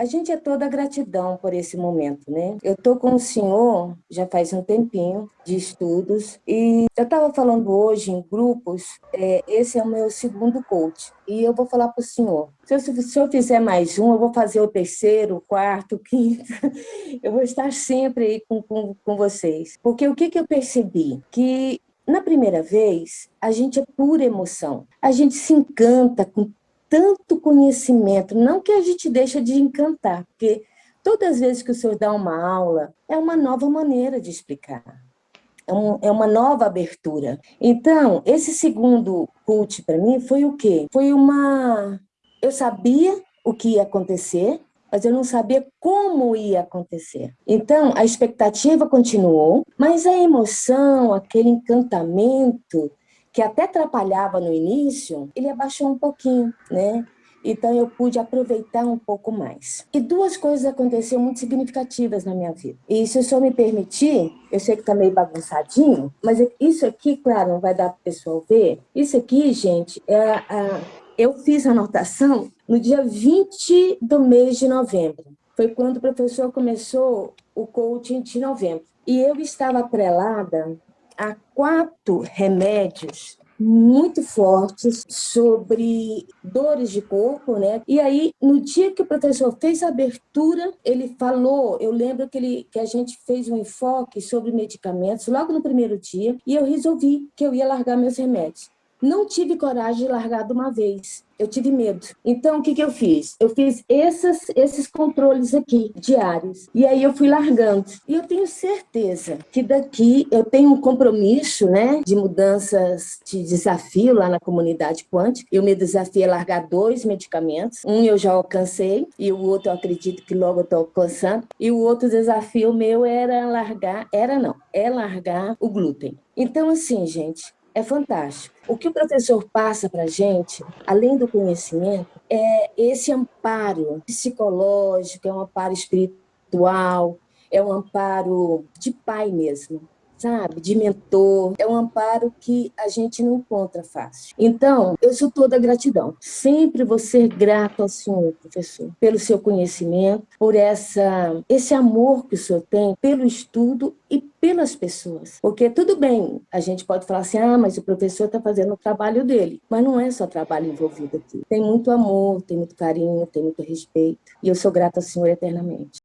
A gente é toda gratidão por esse momento, né? Eu tô com o senhor já faz um tempinho de estudos e eu estava falando hoje em grupos, é, esse é o meu segundo coach e eu vou falar para o senhor. Se eu, se eu fizer mais um, eu vou fazer o terceiro, o quarto, o quinto. Eu vou estar sempre aí com, com, com vocês. Porque o que, que eu percebi? Que na primeira vez, a gente é pura emoção. A gente se encanta com tanto conhecimento, não que a gente deixa de encantar, porque todas as vezes que o senhor dá uma aula, é uma nova maneira de explicar. É, um, é uma nova abertura. Então, esse segundo cult para mim foi o quê? Foi uma... Eu sabia o que ia acontecer, mas eu não sabia como ia acontecer. Então, a expectativa continuou, mas a emoção, aquele encantamento que até atrapalhava no início, ele abaixou um pouquinho, né? Então eu pude aproveitar um pouco mais. E duas coisas aconteceram muito significativas na minha vida. E se o senhor me permitir, eu sei que está meio bagunçadinho, mas isso aqui, claro, não vai dar para o pessoal ver. Isso aqui, gente, é a, eu fiz a anotação no dia 20 do mês de novembro. Foi quando o professor começou o coaching de novembro. E eu estava atrelada a quatro remédios muito fortes sobre dores de corpo, né? E aí, no dia que o professor fez a abertura, ele falou, eu lembro que, ele, que a gente fez um enfoque sobre medicamentos logo no primeiro dia, e eu resolvi que eu ia largar meus remédios. Não tive coragem de largar de uma vez eu tive medo. Então, o que, que eu fiz? Eu fiz esses, esses controles aqui, diários. E aí eu fui largando. E eu tenho certeza que daqui eu tenho um compromisso né, de mudanças de desafio lá na comunidade quântica. Eu me desafiei a largar dois medicamentos. Um eu já alcancei e o outro eu acredito que logo eu estou alcançando. E o outro desafio meu era largar, era não, é largar o glúten. Então, assim, gente, é fantástico. O que o professor passa para a gente, além do conhecimento, é esse amparo psicológico, é um amparo espiritual, é um amparo de pai mesmo sabe, de mentor, é um amparo que a gente não encontra fácil. Então, eu sou toda gratidão. Sempre vou ser grata ao senhor, professor, pelo seu conhecimento, por essa, esse amor que o senhor tem pelo estudo e pelas pessoas. Porque tudo bem, a gente pode falar assim, ah, mas o professor está fazendo o trabalho dele. Mas não é só trabalho envolvido aqui. Tem muito amor, tem muito carinho, tem muito respeito. E eu sou grata ao senhor eternamente.